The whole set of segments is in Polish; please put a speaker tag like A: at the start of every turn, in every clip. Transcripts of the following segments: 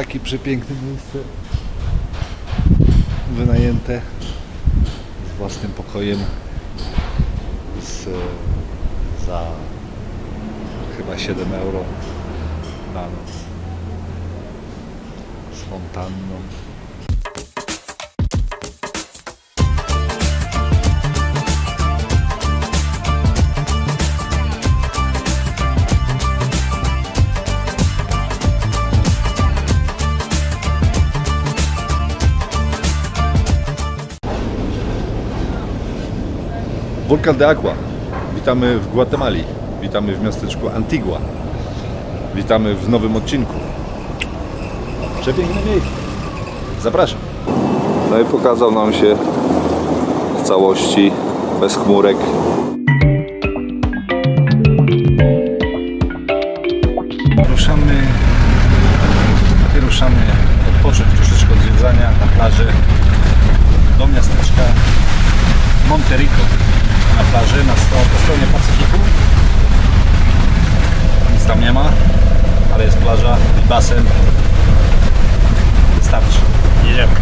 A: takie przepiękne miejsce. Wynajęte z własnym pokojem. Z, za chyba 7 euro na noc. Z fontanną. Volcan de Agua. Witamy w Gwatemali. Witamy w miasteczku Antigua. Witamy w nowym odcinku. Przepiękne miejsce. Zapraszam. No i pokazał nam się w całości, bez chmurek. Ruszamy, wyruszamy odpocząć troszeczkę od zwiedzania na plaży do miasteczka Monterico na plaży na po stronie Pacyfiku. Nic tam nie ma, ale jest plaża i basen. Wystarczy. Jedziemy.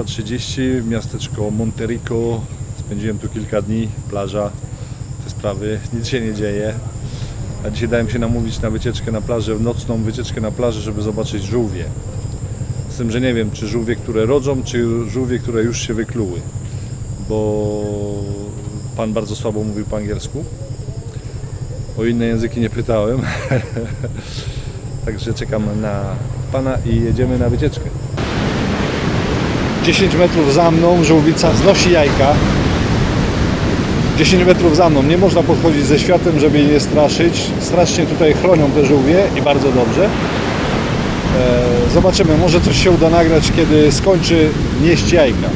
A: Dziewiętnasta trzydzieści, miasteczko Monterico. Spędziłem tu kilka dni, plaża, te sprawy, nic się nie dzieje. A dzisiaj dałem się namówić na wycieczkę na plażę, nocną wycieczkę na plażę, żeby zobaczyć żółwie. Z tym, że nie wiem, czy żółwie, które rodzą, czy żółwie, które już się wykluły. Bo pan bardzo słabo mówił po angielsku. O inne języki nie pytałem. Także czekam na pana i jedziemy na wycieczkę. 10 metrów za mną żółwica znosi jajka. 10 metrów za mną. Nie można podchodzić ze światem, żeby jej nie straszyć. Strasznie tutaj chronią te żółwie i bardzo dobrze. E, Zobaczymy, może coś się uda nagrać, kiedy skończy nieść jajka.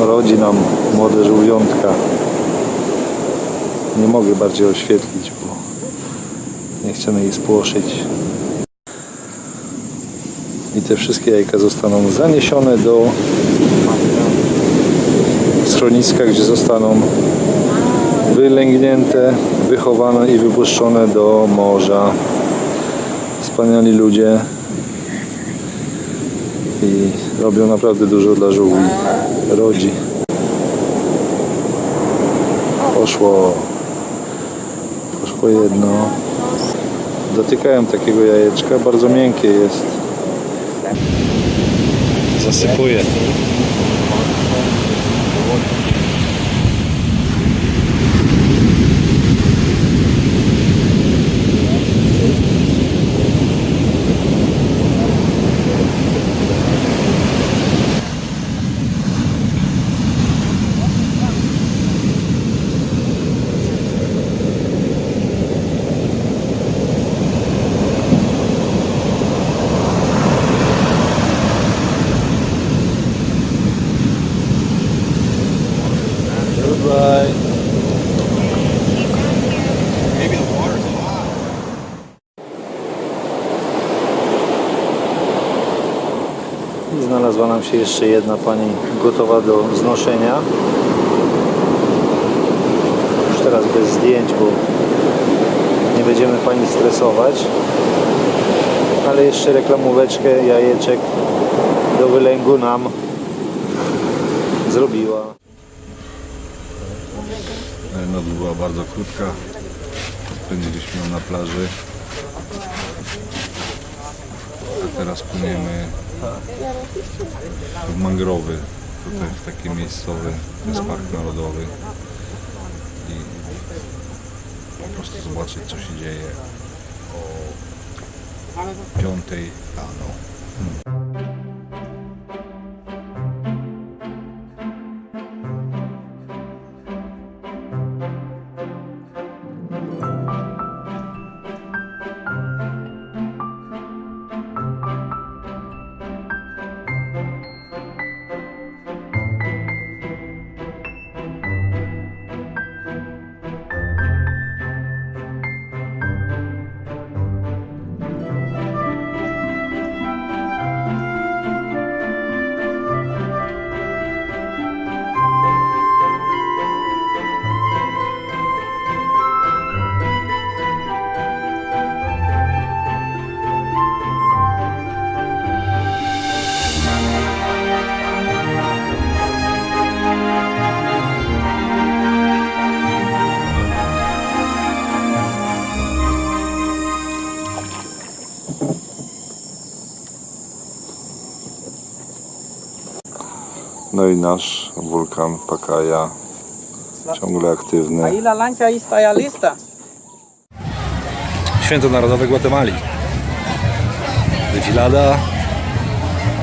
A: Rodzi nam młode żółwiątka. Nie mogę bardziej oświetlić, chcemy jej spłoszyć. I te wszystkie jajka zostaną zaniesione do schroniska, gdzie zostaną wylęgnięte, wychowane i wypuszczone do morza. Wspaniali ludzie i robią naprawdę dużo dla żółwi. Rodzi. Poszło. Poszło jedno. Dotykałem takiego jajeczka, bardzo miękkie jest. Zasypuję. Goodbye. I znalazła nam się jeszcze jedna pani gotowa do znoszenia. Już teraz bez zdjęć, bo nie będziemy pani stresować. Ale jeszcze reklamóweczkę jajeczek do wylęgu nam zrobiła. Noc była bardzo krótka. Spędziliśmy ją na plaży. A teraz płyniemy mangrowy tutaj w taki miejscowy, to jest no. park narodowy. I po prostu zobaczyć co się dzieje o piątej rano. Hmm. No i nasz wulkan Pakaja ciągle aktywny.
B: Lista.
A: Święto Narodowe Gwatemali. Defilada,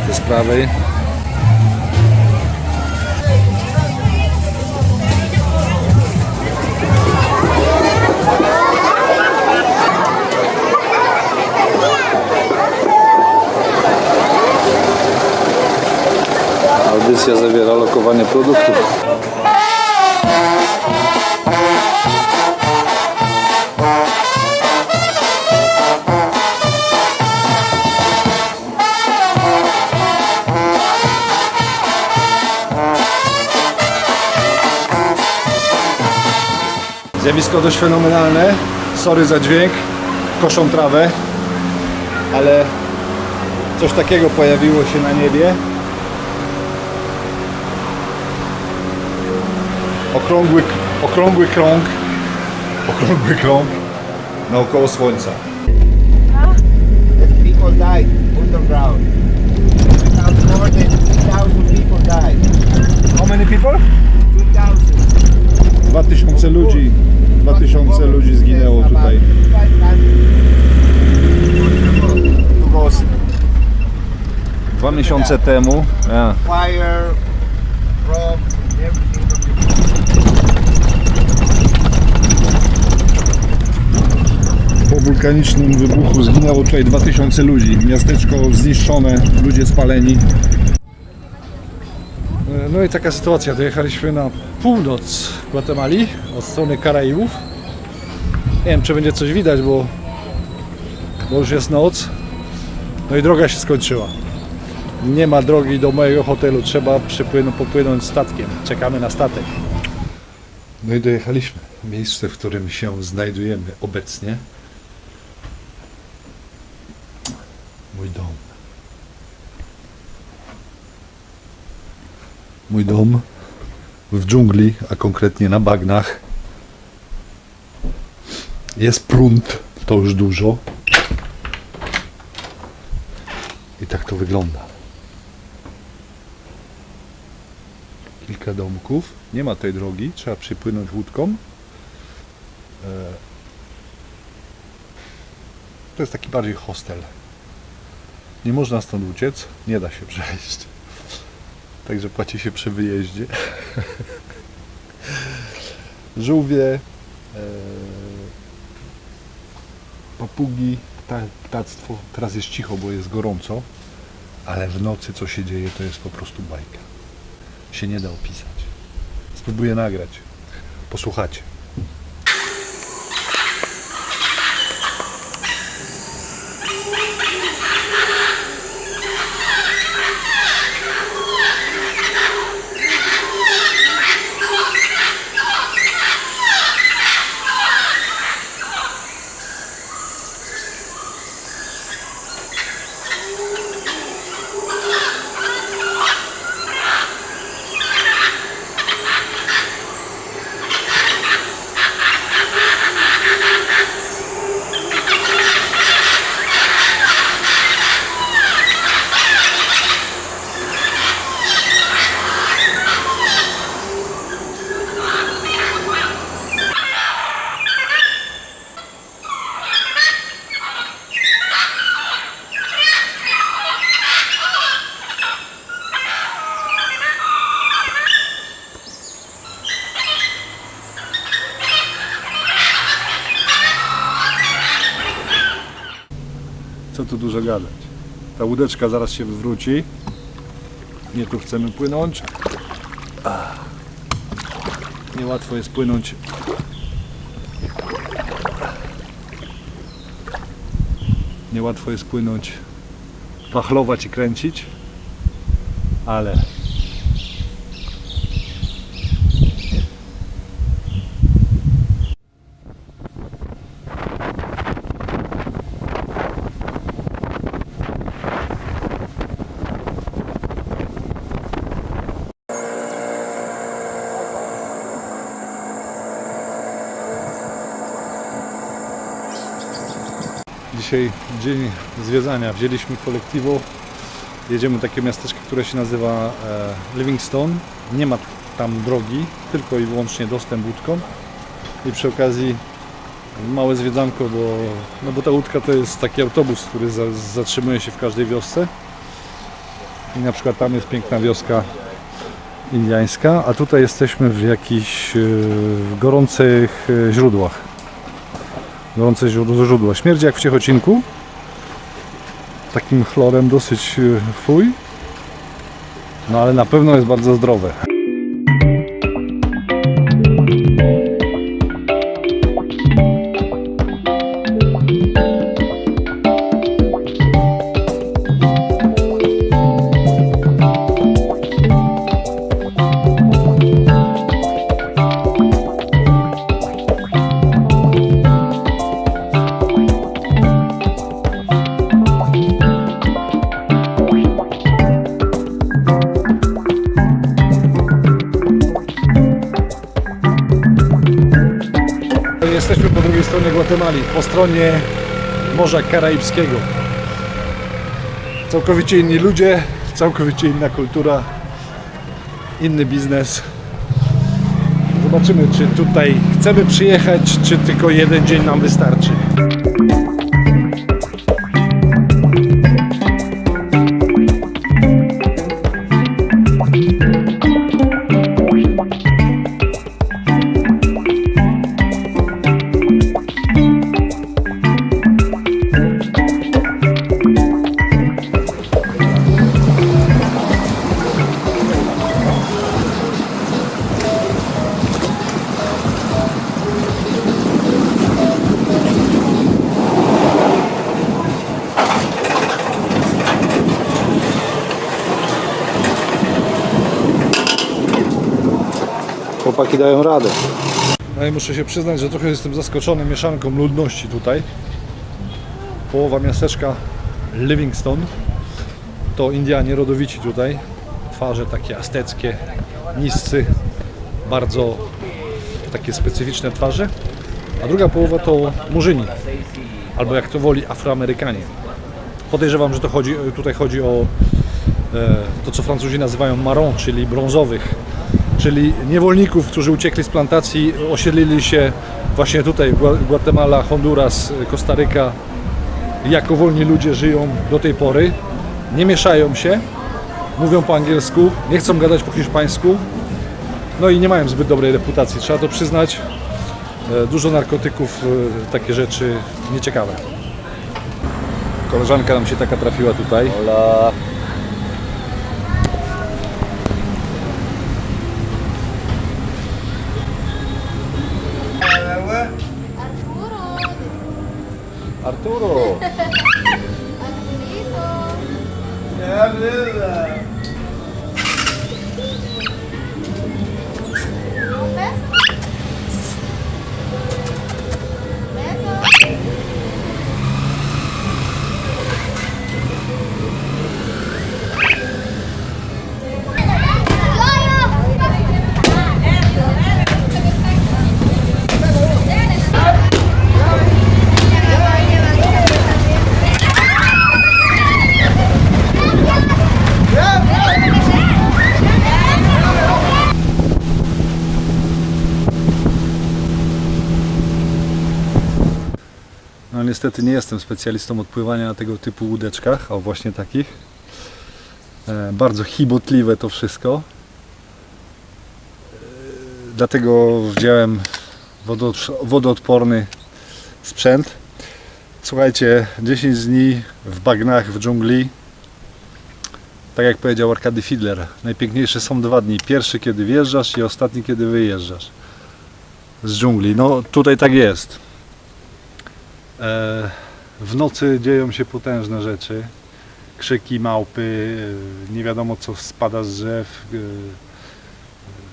A: te sprawy. Audycja zawiera lokowanie produktów. Zjawisko dość fenomenalne. Sorry za dźwięk. Koszą trawę. Ale coś takiego pojawiło się na niebie. Okrągły, okrągły krąg. Okrągły krąg naokoło słońca.
C: people died underground. More than 2,000 people died.
A: How many people?
C: 2,000.
A: 2000 ludzi. 2000 ludzi zginęło tutaj. Dwa miesiące temu.
C: Fire, from
A: Po wulkanicznym wybuchu zginęło tutaj 2000 ludzi. Miasteczko zniszczone, ludzie spaleni. No i taka sytuacja. Dojechaliśmy na północ Gwatemali od strony Karaibów. Nie wiem, czy będzie coś widać, bo, bo już jest noc. No i droga się skończyła. Nie ma drogi do mojego hotelu. Trzeba przypłynąć, popłynąć statkiem. Czekamy na statek. No i dojechaliśmy. Miejsce, w którym się znajdujemy obecnie. Mój dom. Mój dom w dżungli, a konkretnie na bagnach. Jest prąd, to już dużo. I tak to wygląda. Kilka domków. Nie ma tej drogi, trzeba przypłynąć łódką. E, To jest taki bardziej hostel. Nie można stąd uciec, nie da się przejść. Także płaci się przy wyjeździe. Żółwie, e, papugi, pta, ptactwo. Teraz jest cicho, bo jest gorąco, ale w nocy co się dzieje to jest po prostu bajka. Się nie da opisać. Spróbuję nagrać. Posłuchacie. Dużo gadać. Ta łódeczka zaraz się wywróci. Nie tu chcemy płynąć. Ach. Niełatwo jest płynąć. Niełatwo jest płynąć, wachlować i kręcić, ale Dzisiaj dzień zwiedzania. Wzięliśmy kolektywo. Jedziemy do takiego miasteczka, które się nazywa e, Livingstone. Nie ma tam drogi, tylko i wyłącznie dostęp łódką. I przy okazji małe zwiedzanko, bo, no bo ta łódka to jest taki autobus, który za, zatrzymuje się w każdej wiosce. I na przykład tam jest piękna wioska indiańska, a tutaj jesteśmy w jakichś e, gorących e, źródłach gorące źródła. Śmierdzi jak w Ciechocinku. Takim chlorem dosyć e, fuj. No ale na pewno jest bardzo zdrowe. Po stronie Morza Karaibskiego. Całkowicie inni ludzie, całkowicie inna kultura, inny biznes. Zobaczymy, czy tutaj chcemy przyjechać, czy tylko jeden dzień nam wystarczy. Chłopaki dają radę. No i muszę się przyznać, że trochę jestem zaskoczony mieszanką ludności tutaj. Połowa miasteczka Livingstone to Indianie rodowici tutaj. Twarze takie azteckie, niscy, bardzo takie specyficzne twarze. A druga połowa to murzyni, albo jak to woli Afroamerykanie. Podejrzewam, że to chodzi, tutaj chodzi o e, to, co Francuzi nazywają marron, czyli brązowych, czyli niewolników, którzy uciekli z plantacji, osiedlili się właśnie tutaj, Gua- Guatemala, Honduras, Kostaryka. Jako wolni ludzie żyją do tej pory, nie mieszają się, mówią po angielsku, nie chcą gadać po hiszpańsku, no i nie mają zbyt dobrej reputacji, trzeba to przyznać. E, Dużo narkotyków, e, takie rzeczy nieciekawe. Koleżanka nam się taka trafiła tutaj.
C: Hola.
A: Arturo! Niestety nie jestem specjalistą od pływania na tego typu łódeczkach, o właśnie takich. E, bardzo chibotliwe to wszystko. E, dlatego wziąłem wodoodporny sprzęt. Słuchajcie, 10 dni w bagnach, w dżungli. Tak jak powiedział Arkady Fidler, najpiękniejsze są dwa dni. Pierwszy, kiedy wjeżdżasz i ostatni, kiedy wyjeżdżasz z dżungli. No tutaj tak jest. E, w nocy dzieją się potężne rzeczy. Krzyki, małpy, e, nie wiadomo co spada z drzew. e,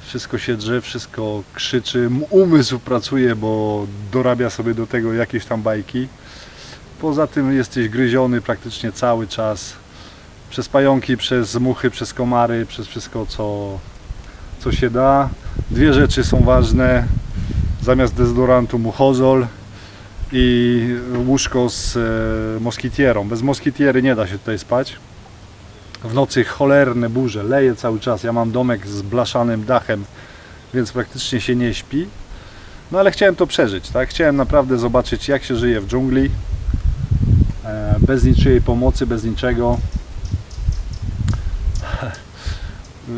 A: Wszystko się drze, wszystko krzyczy. Umysł pracuje, bo dorabia sobie do tego jakieś tam bajki. Poza tym jesteś gryziony praktycznie cały czas przez pająki, przez muchy, przez komary, przez wszystko co, co się da. Dwie rzeczy są ważne. Zamiast dezodorantu muchozol i łóżko z e, moskitierą. Bez moskitiery nie da się tutaj spać. W nocy cholerne burze, leje cały czas. Ja mam domek z blaszanym dachem, więc praktycznie się nie śpi. No ale chciałem to przeżyć, tak? Chciałem naprawdę zobaczyć jak się żyje w dżungli. E, bez niczyjej pomocy, bez niczego.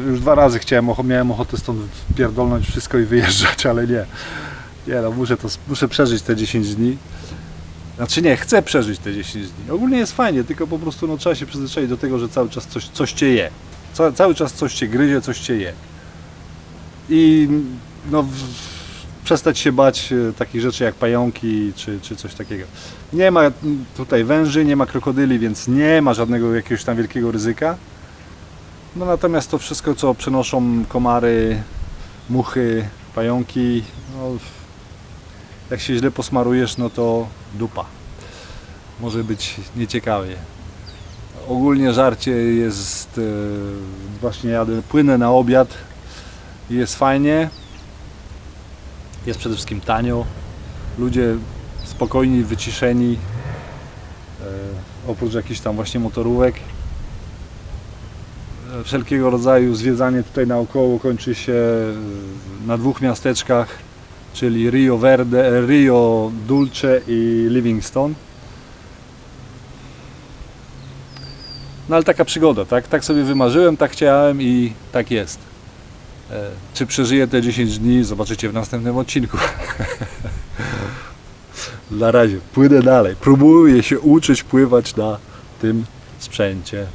A: Już dwa razy chciałem, miałem ochotę stąd pierdolnąć wszystko i wyjeżdżać, ale nie. Nie no, muszę, to, muszę przeżyć te 10 dni. Znaczy nie, chcę przeżyć te 10 dni. Ogólnie jest fajnie, tylko po prostu no, trzeba się przyzwyczaić do tego, że cały czas coś, coś cię je. Ca, cały czas coś cię gryzie, coś cię je. I no, w, przestać się bać e, takich rzeczy jak pająki czy, czy coś takiego. Nie ma tutaj węży, nie ma krokodyli, więc nie ma żadnego jakiegoś tam wielkiego ryzyka. No natomiast to wszystko, co przenoszą komary, muchy, pająki, no, jak się źle posmarujesz, no to dupa. Może być nieciekawie. Ogólnie żarcie jest, e, właśnie jadę, płynę na obiad i jest fajnie. Jest przede wszystkim tanio. Ludzie spokojni, wyciszeni. E, oprócz jakichś tam właśnie motorówek. E, Wszelkiego rodzaju zwiedzanie tutaj naokoło kończy się na dwóch miasteczkach, czyli Rio Verde, Rio Dulce i Livingstone. No ale taka przygoda, tak? Tak sobie wymarzyłem, tak chciałem i tak jest. E, Czy przeżyję te 10 dni, zobaczycie w następnym odcinku. Na razie, płynę dalej. Próbuję się uczyć pływać na tym sprzęcie.